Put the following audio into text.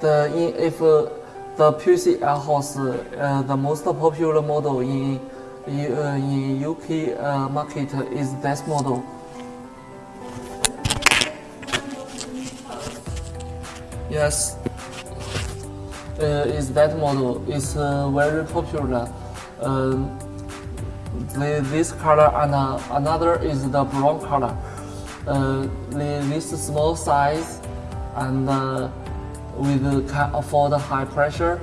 the in, if uh, the PC air horse, uh, the most popular model in in, UK uh, market is this model. Yes, is that model uh, very popular. Uh, the, this color and uh, another is the brown color. Uh, the, this small size and uh, with can afford high pressure